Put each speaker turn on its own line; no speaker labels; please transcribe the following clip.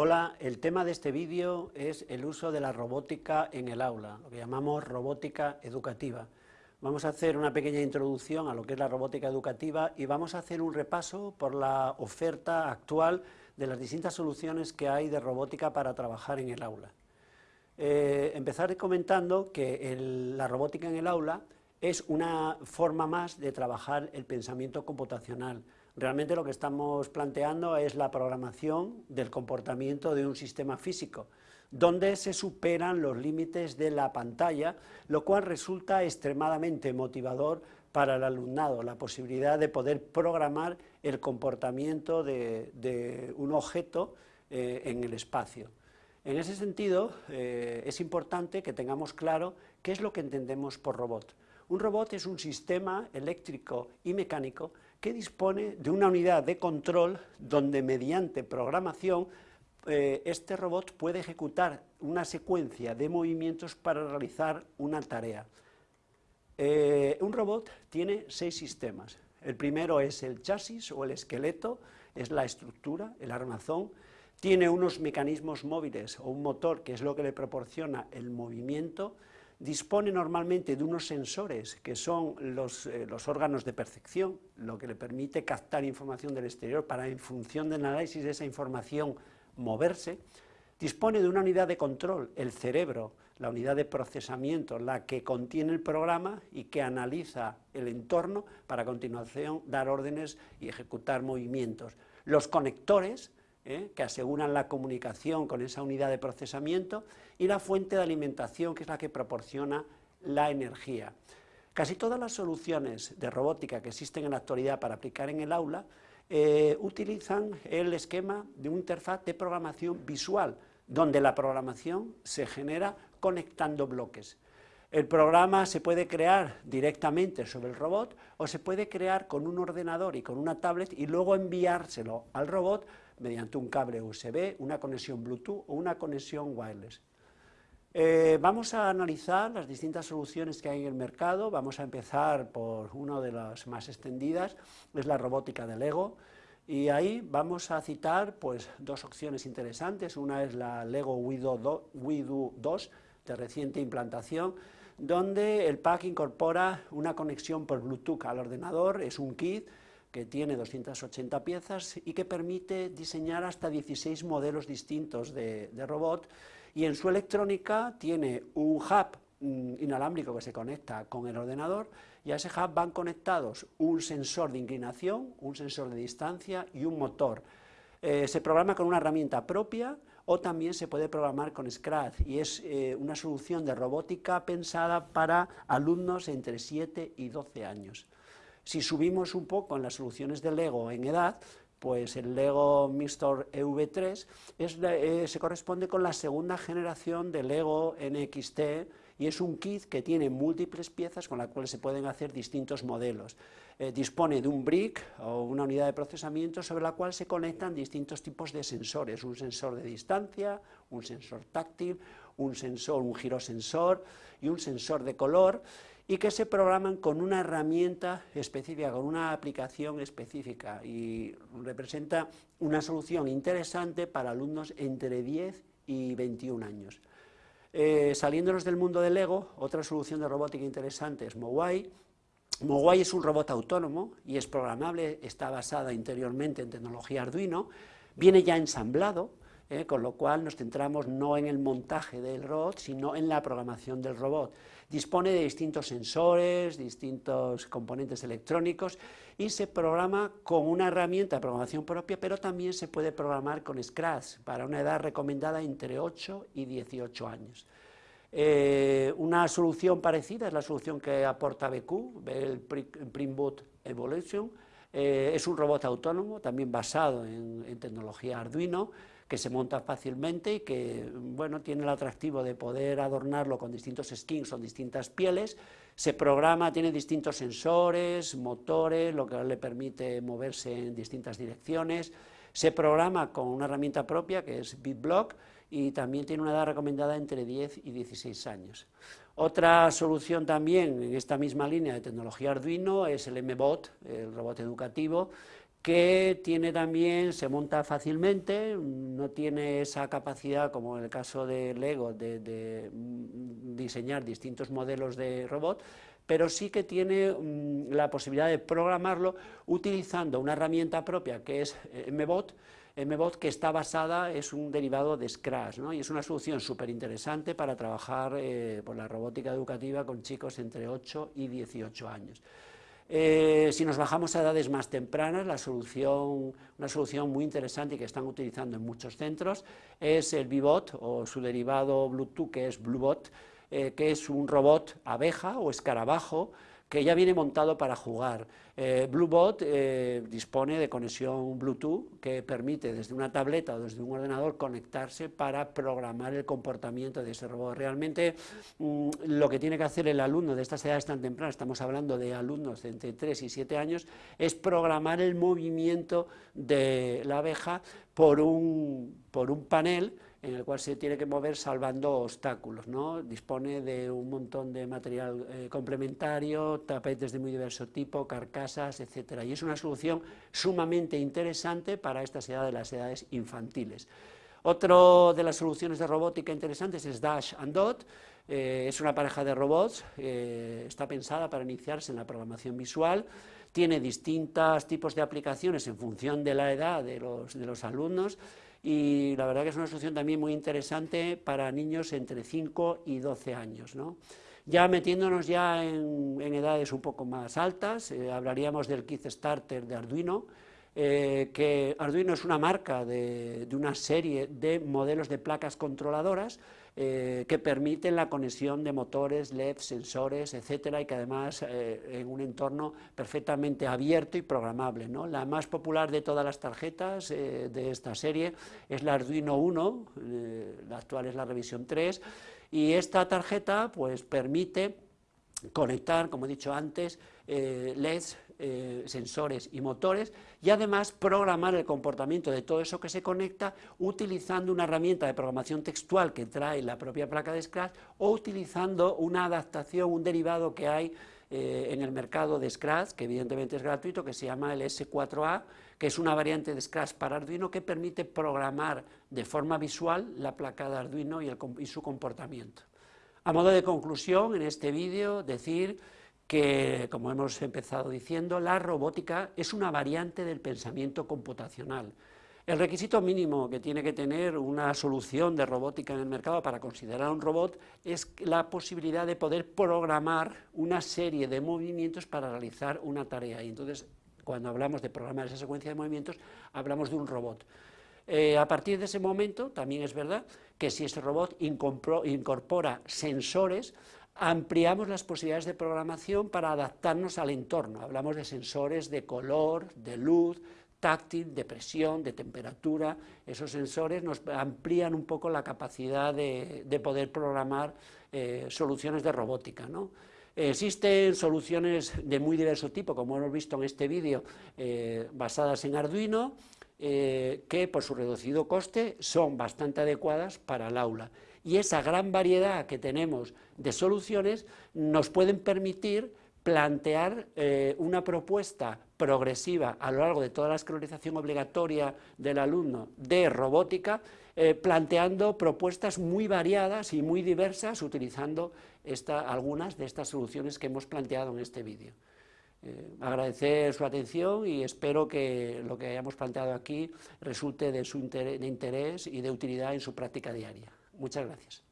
Hola, el tema de este vídeo es el uso de la robótica en el aula, lo que llamamos robótica educativa. Vamos a hacer una pequeña introducción a lo que es la robótica educativa y vamos a hacer un repaso por la oferta actual de las distintas soluciones que hay de robótica para trabajar en el aula. Eh, empezar comentando que la robótica en el aula es una forma más de trabajar el pensamiento computacional, Realmente lo que estamos planteando es la programación del comportamiento de un sistema físico, donde se superan los límites de la pantalla, lo cual resulta extremadamente motivador para el alumnado, la posibilidad de poder programar el comportamiento de, un objeto eh, en el espacio. En ese sentido, eh, es importante que tengamos claro qué es lo que entendemos por robot. Un robot es un sistema eléctrico y mecánico que dispone de una unidad de control donde mediante programación eh, este robot puede ejecutar una secuencia de movimientos para realizar una tarea. Eh, un robot tiene seis sistemas. El primero es el chasis o el esqueleto, es la estructura, el armazón, tiene unos mecanismos móviles o un motor que es lo que le proporciona el movimiento, dispone normalmente de unos sensores que son eh, los, órganos de percepción, lo que le permite captar información del exterior para en función del análisis de esa información moverse, dispone de una unidad de control, el cerebro, la unidad de procesamiento, la que contiene el programa y que analiza el entorno para a continuación dar órdenes y ejecutar movimientos. Los conectores, ¿eh? que aseguran la comunicación con esa unidad de procesamiento, y la fuente de alimentación, que es la que proporciona la energía. Casi todas las soluciones de robótica que existen en la actualidad para aplicar en el aula eh, utilizan el esquema de una interfaz de programación visual, donde la programación se genera conectando bloques. El programa se puede crear directamente sobre el robot o se puede crear con un ordenador y con una tablet y luego enviárselo al robot mediante un cable USB, una conexión Bluetooth o una conexión wireless. Eh, vamos a analizar las distintas soluciones que hay en el mercado, vamos a empezar por una de las más extendidas, es la robótica de Lego, y ahí vamos a citar pues, dos opciones interesantes, una es la Lego WIDO 2, de reciente implantación, donde el pack incorpora una conexión por Bluetooth al ordenador, es un kit, que tiene 280 piezas y que permite diseñar hasta 16 modelos distintos de, robot y en su electrónica tiene un hub mm, inalámbrico que se conecta con el ordenador y a ese hub van conectados un sensor de inclinación, un sensor de distancia y un motor. Eh, se programa con una herramienta propia o también se puede programar con Scratch y es eh, una solución de robótica pensada para alumnos entre 7 y 12 años. Si subimos un poco en las soluciones de Lego en edad, pues el Lego Mixtor EV3 eh, se corresponde con la segunda generación de Lego NXT y es un kit que tiene múltiples piezas con las cuales se pueden hacer distintos modelos. Eh, dispone de un brick o una unidad de procesamiento sobre la cual se conectan distintos tipos de sensores, un sensor de distancia, un sensor táctil, un sensor, un girosensor y un sensor de color, y que se programan con una herramienta específica, con una aplicación específica y representa una solución interesante para alumnos entre 10 y 21 años. Eh, saliéndonos del mundo del Lego, otra solución de robótica interesante es Mowai. Mowai es un robot autónomo y es programable, está basada interiormente en tecnología Arduino, viene ya ensamblado, ¿eh? con lo cual nos centramos no en el montaje del robot, sino en la programación del robot. Dispone de distintos sensores, distintos componentes electrónicos y se programa con una herramienta de programación propia, pero también se puede programar con Scratch para una edad recomendada entre 8 y 18 años. Eh, una solución parecida es la solución que aporta BQ, el Primboot Evolution, eh, es un robot autónomo, también basado en tecnología Arduino, que se monta fácilmente y que bueno, tiene el atractivo de poder adornarlo con distintos skins o distintas pieles, se programa, tiene distintos sensores, motores, lo que le permite moverse en distintas direcciones, se programa con una herramienta propia que es BitBlock y también tiene una edad recomendada entre 10 y 16 años. Otra solución también en esta misma línea de tecnología Arduino es el MBOT, el robot educativo, que tiene también, se monta fácilmente, no tiene esa capacidad, como en el caso de Lego, de, mm, diseñar distintos modelos de robot, pero sí que tiene mm, la posibilidad de programarlo utilizando una herramienta propia que es eh, MBOT, MBOT que está basada, es un derivado de Scratch, y es una solución súper interesante para trabajar eh, por la robótica educativa con chicos entre 8 y 18 años. Eh, si nos bajamos a edades más tempranas, la solución, una solución muy interesante que están utilizando en muchos centros es el Bibot o su derivado Bluetooth que es Bluebot, eh, que es un robot abeja o escarabajo que ya viene montado para jugar. Eh, Bluebot eh, dispone de conexión Bluetooth que permite desde una tableta o desde un ordenador conectarse para programar el comportamiento de ese robot. Realmente mm, lo que tiene que hacer el alumno de estas edades tan tempranas, estamos hablando de alumnos de entre 3 y 7 años, es programar el movimiento de la abeja por un, por un panel en el cual se tiene que mover salvando obstáculos. ¿no? Dispone de un montón de material eh, complementario, tapetes de muy diverso tipo, carcasas, etc. Y es una solución sumamente interesante para estas edades, las edades infantiles. Otra de las soluciones de robótica interesantes es Dash and Dot, eh, es una pareja de robots, eh, está pensada para iniciarse en la programación visual, tiene distintos tipos de aplicaciones en función de la edad de los, de los alumnos, y la verdad que es una solución también muy interesante para niños entre 5 y 12 años. Ya metiéndonos ya en, edades un poco más altas, eh, hablaríamos del Kit Starter de Arduino, eh, que Arduino es una marca de, una serie de modelos de placas controladoras eh, que permiten la conexión de motores, LED, sensores, etcétera, y que además eh, en un entorno perfectamente abierto y programable. La más popular de todas las tarjetas eh, de esta serie es la Arduino 1, la actual es la revisión 3, y esta tarjeta pues, permite conectar, como he dicho antes, LEDs eh, sensores y motores y además programar el comportamiento de todo eso que se conecta utilizando una herramienta de programación textual que trae la propia placa de Scratch o utilizando una adaptación, un derivado que hay eh, en el mercado de Scratch, que evidentemente es gratuito, que se llama el S4A, que es una variante de Scratch para Arduino que permite programar de forma visual la placa de Arduino y, y su comportamiento. A modo de conclusión, en este vídeo, decir que, como hemos empezado diciendo, la robótica es una variante del pensamiento computacional. El requisito mínimo que tiene que tener una solución de robótica en el mercado para considerar un robot es la posibilidad de poder programar una serie de movimientos para realizar una tarea. Y entonces, cuando hablamos de programar esa secuencia de movimientos, hablamos de un robot. Eh, a partir de ese momento, también es verdad que si ese robot incorpora sensores, ampliamos las posibilidades de programación para adaptarnos al entorno. Hablamos de sensores de color, de luz, táctil, de presión, de temperatura. Esos sensores nos amplían un poco la capacidad de, poder programar eh, soluciones de robótica. Existen soluciones de muy diverso tipo, como hemos visto en este vídeo, eh, basadas en Arduino, eh, que por su reducido coste son bastante adecuadas para el aula y esa gran variedad que tenemos de soluciones nos pueden permitir plantear eh, una propuesta progresiva a lo largo de toda la escolarización obligatoria del alumno de robótica, eh, planteando propuestas muy variadas y muy diversas utilizando algunas de estas soluciones que hemos planteado en este vídeo. Eh, agradecer su atención y espero que lo que hayamos planteado aquí resulte de, su de interés y de utilidad en su práctica diaria. Muchas gracias.